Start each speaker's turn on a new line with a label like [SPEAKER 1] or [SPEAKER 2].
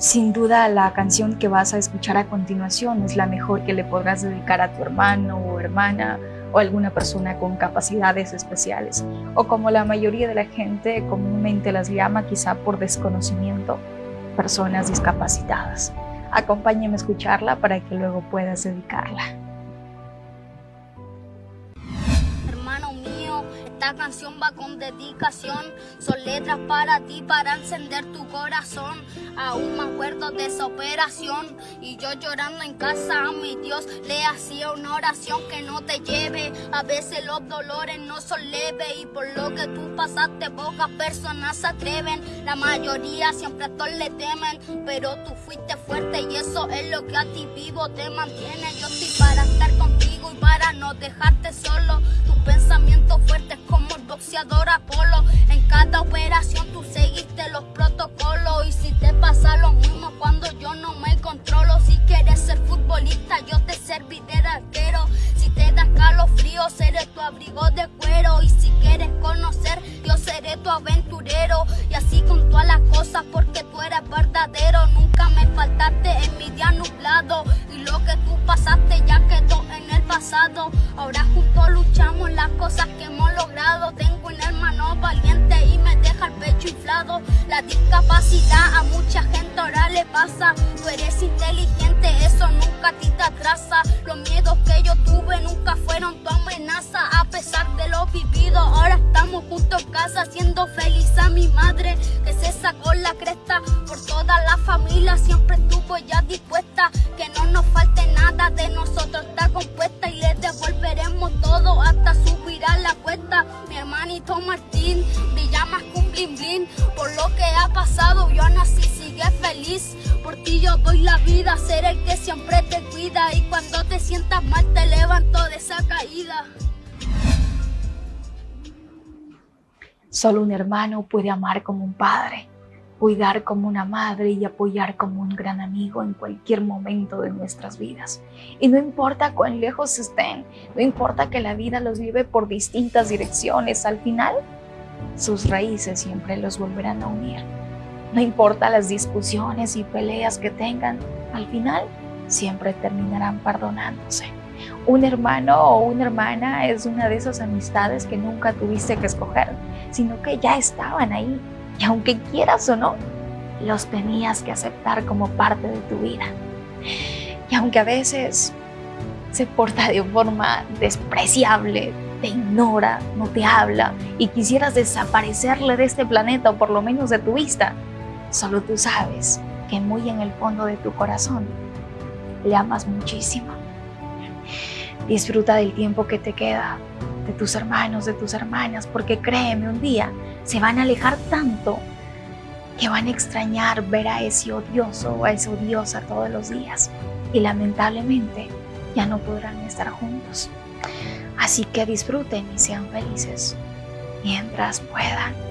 [SPEAKER 1] Sin duda la canción que vas a escuchar a continuación es la mejor que le podrás dedicar a tu hermano o hermana o alguna persona con capacidades especiales o como la mayoría de la gente comúnmente las llama quizá por desconocimiento, personas discapacitadas. Acompáñame a escucharla para que luego puedas dedicarla.
[SPEAKER 2] Esta canción va con dedicación, son letras para ti, para encender tu corazón. Aún me acuerdo de esa operación y yo llorando en casa a mi Dios le hacía una oración que no te lleve. A veces los dolores no son leves y por lo que tú pasaste pocas personas se atreven. La mayoría siempre a todos le temen, pero tú fuiste fuerte y eso es lo que a ti vivo te mantiene. Yo estoy para estar contigo y para no dejarte solo. Seré tu abrigo de cuero. Y si quieres conocer, yo seré tu aventurero. Y así con todas las cosas, porque tú eres verdadero. Nunca me faltaste en mi día nublado. Y lo que tú pasaste ya quedó en el pasado. Ahora juntos luchamos las cosas que hemos logrado. Tengo un hermano valiente y me deja el pecho inflado. La discapacidad a mucha gente ahora le pasa. Tú eres inteligente, eso nunca hermanito Martín que un blin blin. Por lo que ha pasado yo nací, sigue feliz. Por ti yo doy la vida, ser el que siempre te cuida. Y cuando te sientas mal te levanto de esa caída.
[SPEAKER 1] Solo un hermano puede amar como un padre cuidar como una madre y apoyar como un gran amigo en cualquier momento de nuestras vidas. Y no importa cuán lejos estén, no importa que la vida los lleve por distintas direcciones, al final sus raíces siempre los volverán a unir. No importa las discusiones y peleas que tengan, al final siempre terminarán perdonándose. Un hermano o una hermana es una de esas amistades que nunca tuviste que escoger, sino que ya estaban ahí y aunque quieras o no, los tenías que aceptar como parte de tu vida. Y aunque a veces se porta de forma despreciable, te ignora, no te habla y quisieras desaparecerle de este planeta o por lo menos de tu vista, solo tú sabes que muy en el fondo de tu corazón le amas muchísimo. Disfruta del tiempo que te queda, de tus hermanos, de tus hermanas, porque créeme, un día se van a alejar tanto que van a extrañar ver a ese odioso o a esa odiosa todos los días y lamentablemente ya no podrán estar juntos. Así que disfruten y sean felices mientras puedan.